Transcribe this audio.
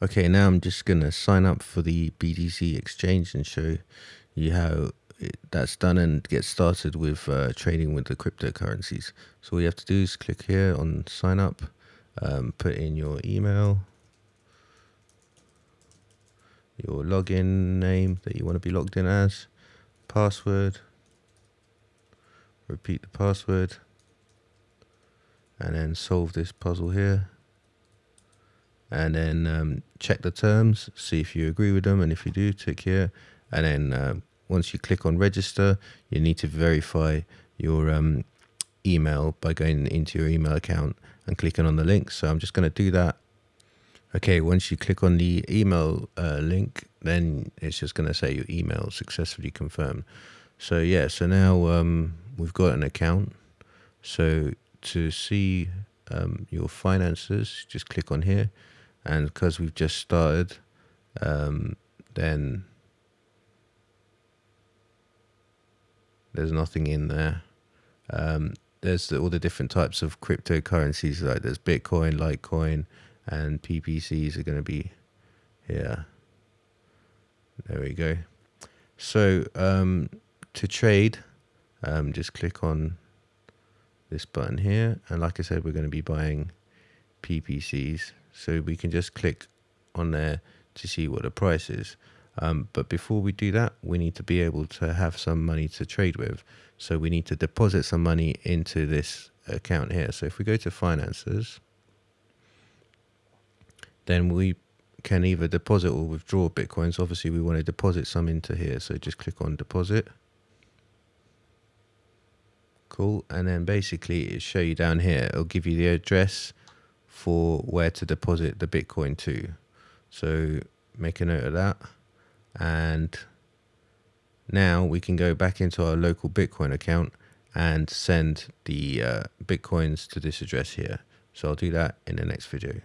Okay, now I'm just going to sign up for the BTC exchange and show you how it, that's done and get started with uh, trading with the cryptocurrencies. So all you have to do is click here on sign up, um, put in your email, your login name that you want to be logged in as, password, repeat the password, and then solve this puzzle here and then um, check the terms, see if you agree with them, and if you do, tick here. And then uh, once you click on register, you need to verify your um, email by going into your email account and clicking on the link. So I'm just going to do that. Okay, once you click on the email uh, link, then it's just going to say your email successfully confirmed. So yeah, so now um, we've got an account. So to see um, your finances, just click on here and because we've just started um, then there's nothing in there. Um, there's the, all the different types of cryptocurrencies like there's bitcoin litecoin and ppcs are going to be here. There we go. So um, to trade um, just click on this button here. And like i said we're going to be buying ppcs so we can just click on there to see what the price is. Um, but before we do that, we need to be able to have some money to trade with. So we need to deposit some money into this account here. So if we go to finances, then we can either deposit or withdraw Bitcoins. Obviously, we want to deposit some into here. So just click on deposit. Cool. And then basically it show you down here. It'll give you the address for where to deposit the Bitcoin to. So make a note of that. And now we can go back into our local Bitcoin account and send the uh, Bitcoins to this address here. So I'll do that in the next video.